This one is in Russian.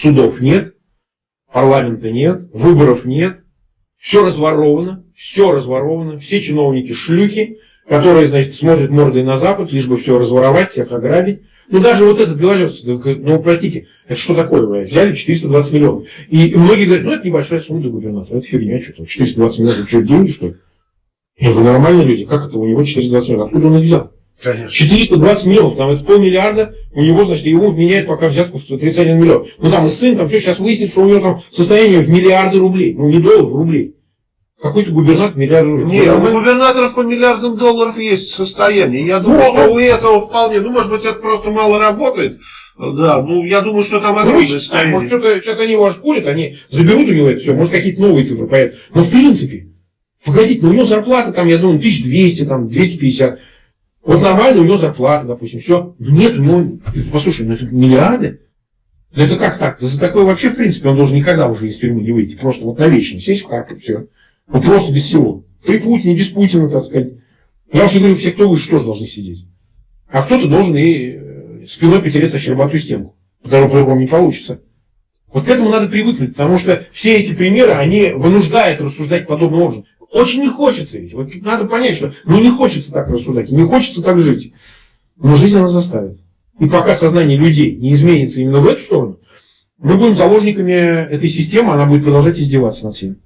Судов нет, парламента нет, выборов нет, все разворовано, все разворовано, все чиновники шлюхи, которые, значит, смотрят мордой на Запад, лишь бы все разворовать, всех ограбить. Ну, даже вот этот Белозерский, ну, простите, это что такое, блядь? Взяли 420 миллионов. И многие говорят, ну, это небольшая сумма для губернатора, это фигня, что-то. 420 миллионов, что, деньги, что ли? Я говорю, нормальные люди, как это у него 420 миллионов? Откуда он их взял? Конечно. 420 миллионов, там это полмиллиарда, у него, значит, ему вменяют пока взятку в 31 миллион. Ну там и сын, там все, сейчас выяснится, что у него там состояние в миллиарды рублей. Ну не долларов, рублей. Какой-то губернатор миллиард рублей. Нет, у губернаторов по миллиардам долларов есть состояние. Я думаю, ну, что у этого вполне, ну может быть это просто мало работает. Да, ну я думаю, что там огромное ну, состояние. Может, что-то сейчас они его ошкурят, они заберут у него это все, может какие-то новые цифры появятся. Но в принципе, погодите, ну у него зарплата там, я думаю, 1200, там, 250. Вот нормально у него зарплата, допустим, все. Нет, у него, послушай, ну это миллиарды. Ну это как так? За такое вообще, в принципе, он должен никогда уже из тюрьмы не выйти. Просто вот навечно сесть в Харьков, все. Вот просто без всего. При Путине, без Путина, так сказать. Я уж не говорю, все, кто выше, тоже должны сидеть. А кто-то должен и э, спиной потереться о щербатую стенку. Потому по-другому не получится. Вот к этому надо привыкнуть, потому что все эти примеры, они вынуждают рассуждать подобным образом. Очень не хочется ведь. Вот надо понять, что ну не хочется так рассуждать, не хочется так жить. Но жизнь она заставит. И пока сознание людей не изменится именно в эту сторону, мы будем заложниками этой системы, она будет продолжать издеваться над всеми.